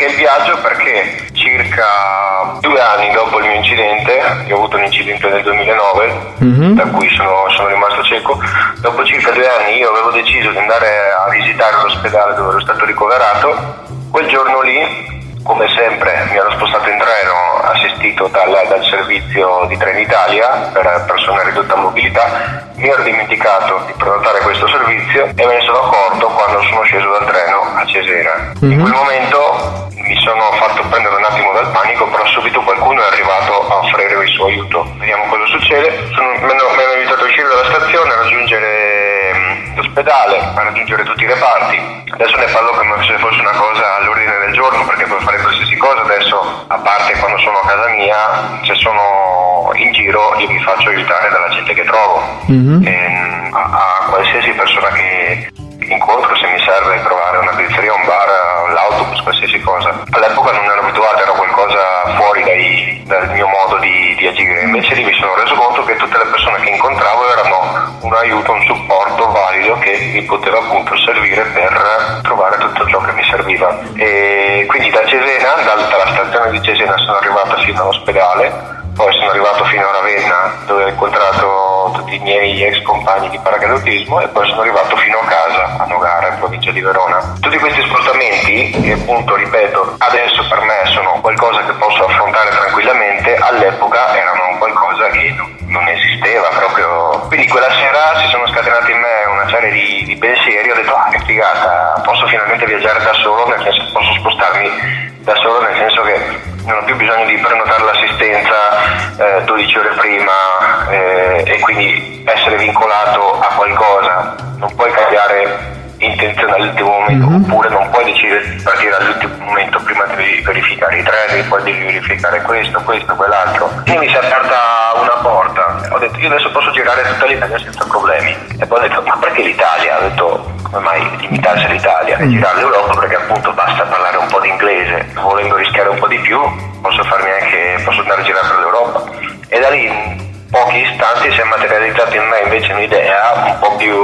Perché il viaggio? Perché circa due anni dopo il mio incidente, io ho avuto un incidente nel 2009, mm-hmm. da cui sono, sono, rimasto cieco, dopo circa due anni io avevo deciso di andare a visitare l'ospedale dove ero stato ricoverato, quel giorno lì come sempre mi ero spostato in treno assistito dal, dal servizio di Trenitalia per persone a ridotta mobilità, mi ero dimenticato di prenotare questo servizio e me ne sono accorto quando sono sceso dal treno a Cesena. Mm-hmm. In mhm. quel momento mi sono fatto prendere un attimo dal panico, però subito qualcuno è arrivato a offrire il suo aiuto. Vediamo cosa succede. Sono, mi, hanno, invitato a uscire dalla stazione, a raggiungere mm, l'ospedale, a raggiungere tutti i reparti. Adesso ne parlo come se fosse una cosa all'ordine del giorno perché puoi fare qualsiasi cosa. Adesso, a parte quando sono a casa mia, se sono in giro io mi faccio aiutare dalla gente che trovo. Mm-hmm. E, a, a qualsiasi persona che All'epoca non ero abituato, era qualcosa fuori dai, dal mio modo di, di, agire, invece lì mi sono reso conto che tutte le persone che incontravo erano un aiuto, un supporto valido che mi poteva appunto servire per trovare tutto ciò che mi serviva. E quindi da Cesena, dalla stazione di Cesena sono arrivato fino all'ospedale poi sono arrivato fino a Ravenna dove ho incontrato tutti i miei ex compagni di paracadutismo e poi sono arrivato fino a casa a Nogara in provincia di Verona. Tutti questi spostamenti che appunto ripeto adesso per me sono qualcosa che posso affrontare tranquillamente, all'epoca erano qualcosa che non esisteva proprio. Quindi quella sera si sono scatenati in me una serie di, di pensieri, ho detto ah che figata, posso finalmente viaggiare da solo, nel senso posso spostarmi da solo nel senso che non ho più bisogno di prenotare l'assistenza eh, 12 ore prima eh, e quindi essere vincolato a qualcosa, non puoi cambiare intenzione all'ultimo momento mm-hmm. oppure non puoi decidere di partire all'ultimo momento prima devi verificare i treni poi devi verificare questo, questo, quell'altro. Quindi mi si è aperta una porta. Ho detto io adesso posso girare tutta l'Italia senza problemi. E poi ho detto ma perché l'Italia? ho detto come mai limitarsi all'Italia e girare l'Europa? Perché appunto basta parlare un po' di inglese. Volendo rischiare un po' di più posso farmi anche posso andare a girare per l'Europa. E da lì pochi istanti si è materializzato in me invece un'idea un po' più